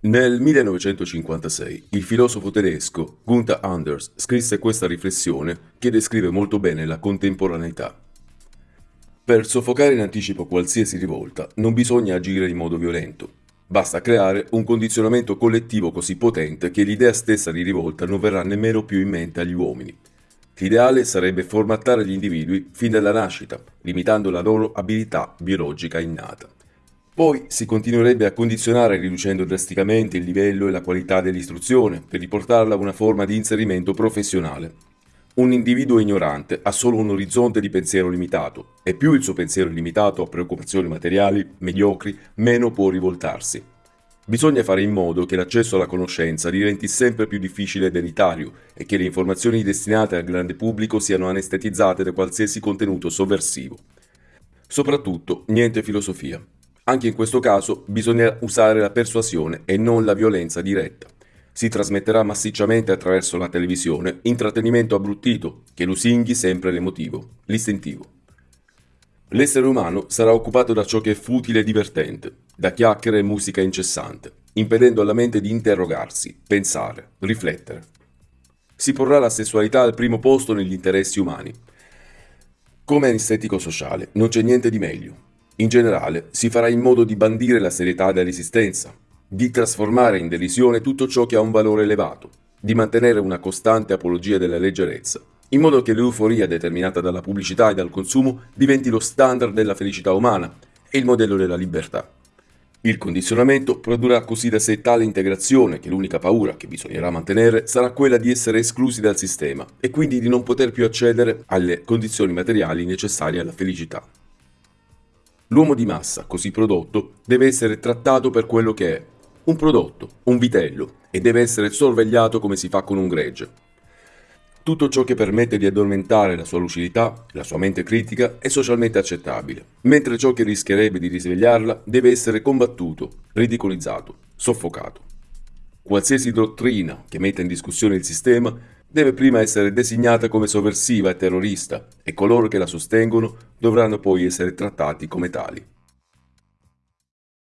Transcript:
Nel 1956 il filosofo tedesco Gunther Anders scrisse questa riflessione che descrive molto bene la contemporaneità. Per soffocare in anticipo qualsiasi rivolta non bisogna agire in modo violento, basta creare un condizionamento collettivo così potente che l'idea stessa di rivolta non verrà nemmeno più in mente agli uomini. L'ideale sarebbe formattare gli individui fin dalla nascita, limitando la loro abilità biologica innata. Poi si continuerebbe a condizionare riducendo drasticamente il livello e la qualità dell'istruzione per riportarla a una forma di inserimento professionale. Un individuo ignorante ha solo un orizzonte di pensiero limitato e più il suo pensiero è limitato a preoccupazioni materiali, mediocri, meno può rivoltarsi. Bisogna fare in modo che l'accesso alla conoscenza diventi sempre più difficile ed elitario e che le informazioni destinate al grande pubblico siano anestetizzate da qualsiasi contenuto sovversivo. Soprattutto, niente filosofia. Anche in questo caso bisogna usare la persuasione e non la violenza diretta. Si trasmetterà massicciamente attraverso la televisione intrattenimento abbruttito che lusinghi sempre l'emotivo, l'istintivo. L'essere umano sarà occupato da ciò che è futile e divertente, da chiacchiere e musica incessante, impedendo alla mente di interrogarsi, pensare, riflettere. Si porrà la sessualità al primo posto negli interessi umani. Come anestetico sociale non c'è niente di meglio, in generale, si farà in modo di bandire la serietà dell'esistenza, di trasformare in derisione tutto ciò che ha un valore elevato, di mantenere una costante apologia della leggerezza, in modo che l'euforia determinata dalla pubblicità e dal consumo diventi lo standard della felicità umana e il modello della libertà. Il condizionamento produrrà così da sé tale integrazione che l'unica paura che bisognerà mantenere sarà quella di essere esclusi dal sistema e quindi di non poter più accedere alle condizioni materiali necessarie alla felicità. L'uomo di massa, così prodotto, deve essere trattato per quello che è, un prodotto, un vitello, e deve essere sorvegliato come si fa con un gregge. Tutto ciò che permette di addormentare la sua lucidità, la sua mente critica, è socialmente accettabile, mentre ciò che rischierebbe di risvegliarla deve essere combattuto, ridicolizzato, soffocato. Qualsiasi dottrina che metta in discussione il sistema deve prima essere designata come sovversiva e terrorista e coloro che la sostengono dovranno poi essere trattati come tali.